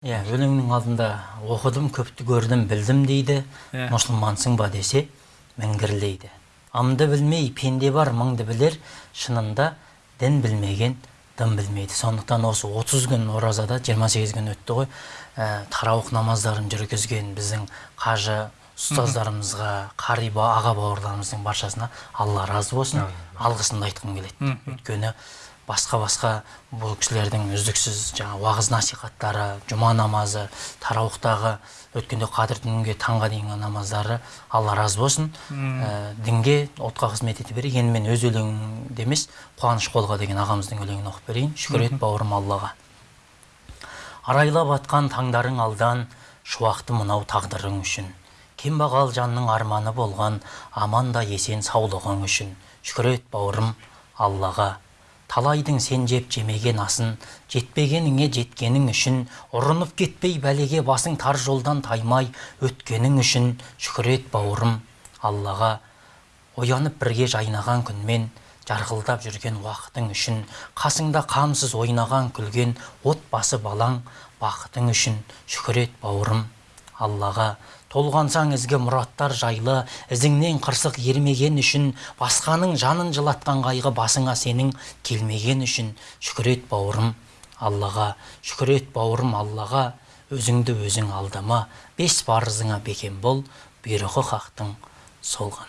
иә өлеңнің алдында оқыдым көпті көрдім білдім дейді. Иә. мұсылмансың ба десе міңгірлейді амды білмей пенде бар мыңды білер. Шынында дін білмеген дым білмейді. Сондықтан осы 30 күн оразада 28 күн өтті ғой ә, тарауық намаздарын жүргізген біздің қажы ұстаздарымызға қари ба- аға бауырларымыздың баршасына алла разы болсын. Алғысымды айтқым келеді. Өйткені басқа басқа бұл кісілердің үздіксіз жаңа уағыз насихаттары жұма намазы тарауықтағы өткенде қадір түнге таңға дейінгі намаздары алла разы болсын. Ә, дінге ұлтқа қызмет ете берейік. Енді мен өз өлеңімді емес қуаныш қолға деген ағамыздың өлеңін оқып берейін. Шүкір ет бауырым аллаға. Арайлап атқан таңдарың алдан шуақты мынау тағдырың үшін. Кембағал жанның арманы болған аман да есен саулығың үшін. Шүкір ет бауырым аллаға. Талайдың сен жеп жемеген асын жетпегеніңе жеткенің үшін ұрынып кетпей бәлеге басың тар жолдан таймай өткенің үшін шүкір ет бауырым аллаға. Оянып бірге жайнаған күнмен жарқылдап жүрген уақытың үшін қасыңда қамсыз ойнаған күлген отбасы балаң бақытың үшін шүкір ет бауырым. Аллаға толғансаң ізгі мұраттар жайлы ізіңнен қырсық ермеген үшін басқаның жанын жылатқан қайғы басыңа сенің келмеген үшін. Шүкір ет бауырым аллаға шүкір ет бауырым аллаға. Өзіңді өзің алдама бес парызыңа бекем бол бұйрығы хақтың сол ғана